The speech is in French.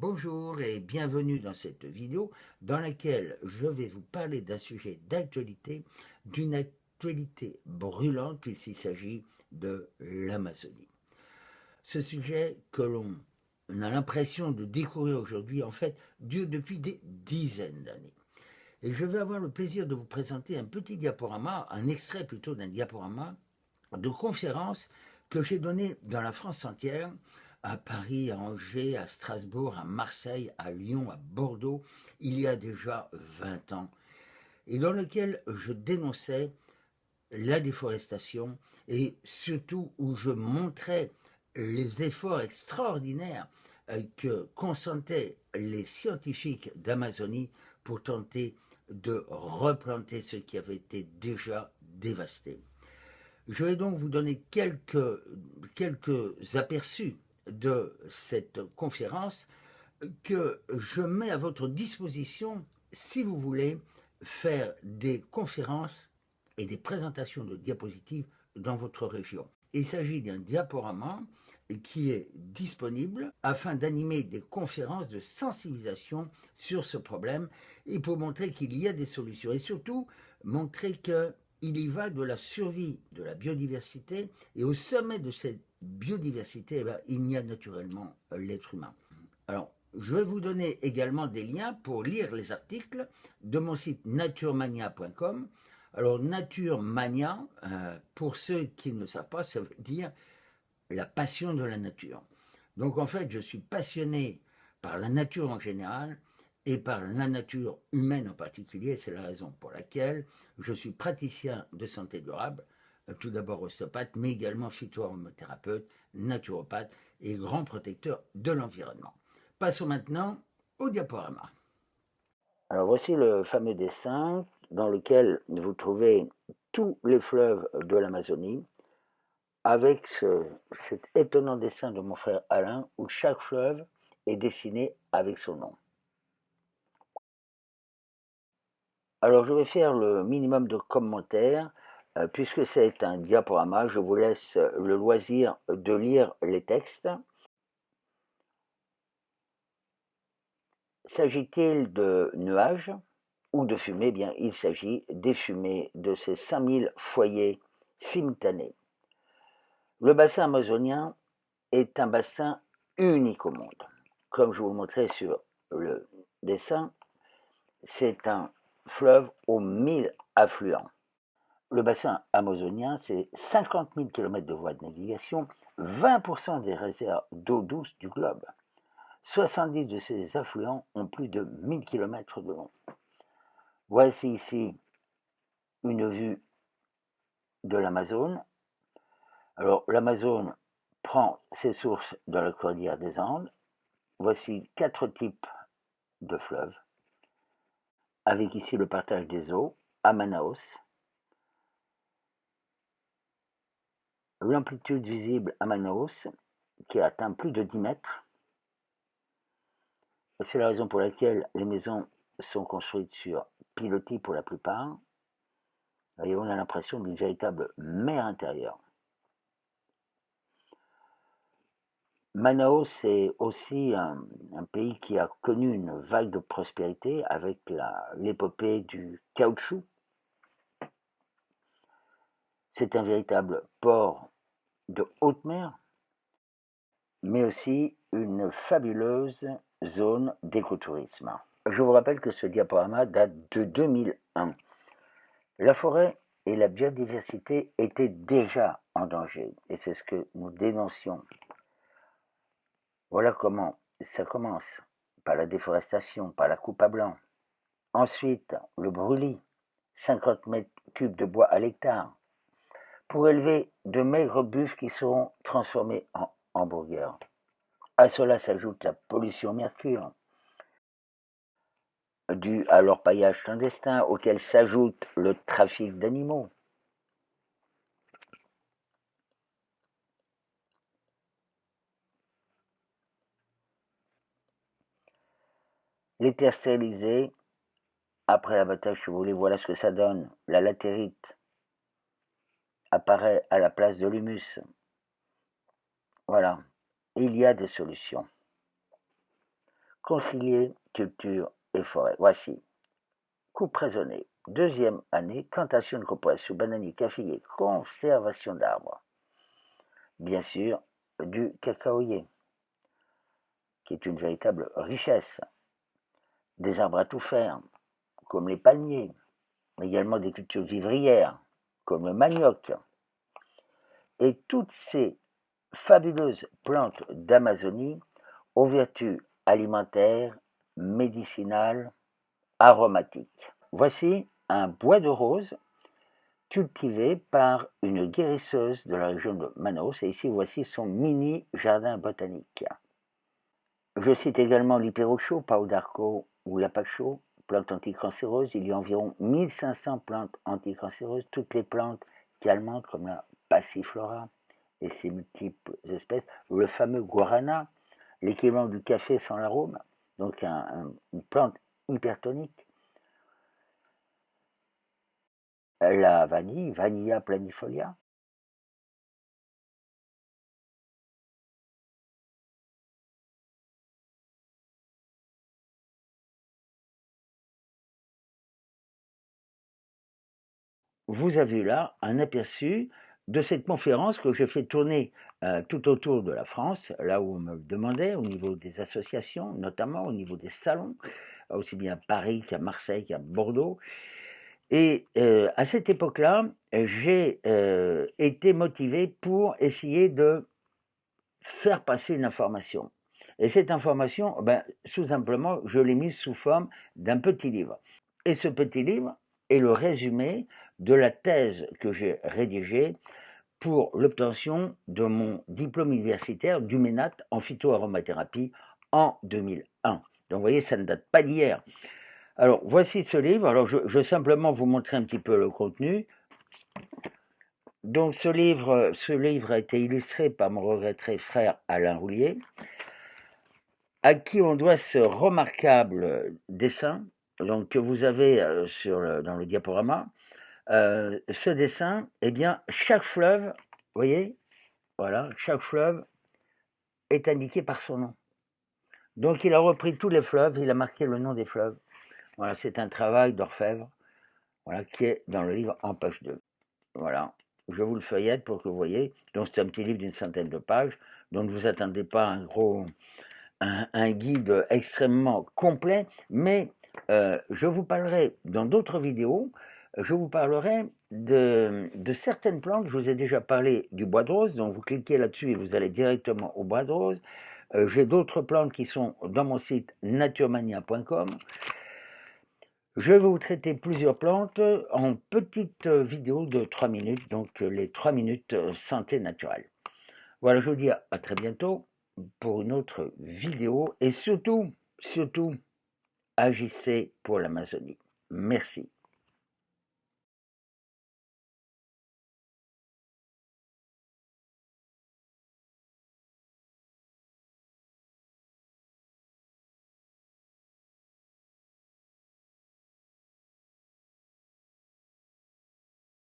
Bonjour et bienvenue dans cette vidéo dans laquelle je vais vous parler d'un sujet d'actualité, d'une actualité brûlante puisqu'il s'agit de l'Amazonie. Ce sujet que l'on a l'impression de découvrir aujourd'hui, en fait, dure depuis des dizaines d'années. Et je vais avoir le plaisir de vous présenter un petit diaporama, un extrait plutôt d'un diaporama de conférence que j'ai donné dans la France entière à Paris, à Angers, à Strasbourg, à Marseille, à Lyon, à Bordeaux, il y a déjà 20 ans, et dans lequel je dénonçais la déforestation et surtout où je montrais les efforts extraordinaires euh, que consentaient les scientifiques d'Amazonie pour tenter de replanter ce qui avait été déjà dévasté. Je vais donc vous donner quelques, quelques aperçus de cette conférence que je mets à votre disposition si vous voulez faire des conférences et des présentations de diapositives dans votre région. Il s'agit d'un diaporama qui est disponible afin d'animer des conférences de sensibilisation sur ce problème et pour montrer qu'il y a des solutions et surtout montrer qu'il y va de la survie de la biodiversité et au sommet de cette biodiversité, eh ben, il y a naturellement l'être humain. Alors, je vais vous donner également des liens pour lire les articles de mon site naturemania.com. Alors, Naturemania, euh, pour ceux qui ne savent pas, ça veut dire la passion de la nature. Donc, en fait, je suis passionné par la nature en général et par la nature humaine en particulier. C'est la raison pour laquelle je suis praticien de santé durable euh, tout d'abord ostéopathe, mais également phytoaromathérapeute, naturopathe et grand protecteur de l'environnement. Passons maintenant au diaporama. Alors voici le fameux dessin dans lequel vous trouvez tous les fleuves de l'Amazonie, avec cet étonnant dessin de mon frère Alain, où chaque fleuve est dessiné avec son nom. Alors je vais faire le minimum de commentaires euh, puisque c'est un diaporama, je vous laisse le loisir de lire les textes. S'agit-il de nuages ou de fumée? Bien, il s'agit des fumées de ces 5000 foyers simultanés. Le bassin amazonien est un bassin unique au monde. Comme je vous le montrais sur le dessin, c'est un fleuve aux 1000 affluents. Le bassin amazonien, c'est 50 000 km de voies de navigation, 20% des réserves d'eau douce du globe. 70 de ces affluents ont plus de 1000 km de long. Voici ici une vue de l'Amazone. Alors l'Amazone prend ses sources dans la cordillère des Andes. Voici quatre types de fleuves, avec ici le partage des eaux à Manaus, l'amplitude visible à Manaus, qui atteint plus de 10 mètres. C'est la raison pour laquelle les maisons sont construites sur pilotis pour la plupart. Et on a l'impression d'une véritable mer intérieure. Manaus est aussi un, pays qui a connu une vague de prospérité avec l'épopée du caoutchouc, c'est un véritable port de haute mer, mais aussi une fabuleuse zone d'écotourisme. Je vous rappelle que ce diaporama date de 2001. La forêt et la biodiversité étaient déjà en danger, et c'est ce que nous dénoncions. Voilà comment ça commence, par la déforestation, par la coupe à blanc. Ensuite, le brûlis, 50 mètres cubes de bois à l'hectare, pour élever de maigres buffles qui seront transformés en hamburgers. À cela s'ajoute la pollution mercure, due à leur paillage clandestin, auquel s'ajoute le trafic d'animaux. Terres stérilisées, après abattage, si vous voulez, voilà ce que ça donne. La latérite, apparaît à la place de l'humus. Voilà, il y a des solutions. concilier culture et forêt. Voici. Coupe raisonnée. Deuxième année, plantation de cocoa sous bananier, caféier, conservation d'arbres. Bien sûr, du cacaoyer, qui est une véritable richesse. Des arbres à tout faire, comme les palmiers, également des cultures vivrières, comme le manioc. Et toutes ces fabuleuses plantes d'Amazonie aux vertus alimentaires, médicinales, aromatiques. Voici un bois de rose cultivé par une guérisseuse de la région de Manos. Et ici, voici son mini jardin botanique. Je cite également l'hyperocho, Pau d'Arco ou l'apacho, plante anticancéreuse. Il y a environ 1500 plantes anticancéreuses, toutes les plantes calmantes comme la passiflora et ses multiples espèces. Le fameux guarana, l'équivalent du café sans l'arôme, donc une plante hypertonique. La vanille, Vanilla planifolia. Vous avez là un aperçu de cette conférence que j'ai fait tourner euh, tout autour de la France, là où on me demandait, au niveau des associations, notamment au niveau des salons, aussi bien à Paris qu'à Marseille qu'à Bordeaux. Et euh, à cette époque-là, j'ai euh, été motivé pour essayer de faire passer une information. Et cette information, ben, tout simplement, je l'ai mise sous forme d'un petit livre. Et ce petit livre est le résumé de la thèse que j'ai rédigée pour l'obtention de mon diplôme universitaire du MENAT en phytoaromathérapie en 2001. Donc vous voyez, ça ne date pas d'hier. Alors, voici ce livre. Alors, je, vais simplement vous montrer un petit peu le contenu. Donc, ce livre, ce livre a été illustré par mon regretté frère Alain Roulier, à qui on doit ce remarquable dessin donc, que vous avez euh, dans le diaporama. Euh, ce dessin, eh bien, chaque fleuve, vous voyez, voilà, chaque fleuve est indiqué par son nom. Donc, il a repris tous les fleuves, il a marqué le nom des fleuves. Voilà, c'est un travail d'orfèvre voilà, qui est dans le livre en page 2. Voilà, je vous le feuillette pour que vous voyez. Donc c'est un petit livre d'une centaine de pages, donc ne vous attendez pas à un gros, un, guide extrêmement complet, mais euh, je vous parlerai dans d'autres vidéos, je vous parlerai de, certaines plantes. Je vous ai déjà parlé du bois de rose, donc vous cliquez là-dessus et vous allez directement au bois de rose. Euh, j'ai d'autres plantes qui sont dans mon site naturemania.com. Je vais vous traiter plusieurs plantes en petites vidéos de 3 minutes, donc les 3 minutes santé naturelle. Voilà, je vous dis à très bientôt pour une autre vidéo et surtout, surtout, agissez pour l'Amazonie. Merci.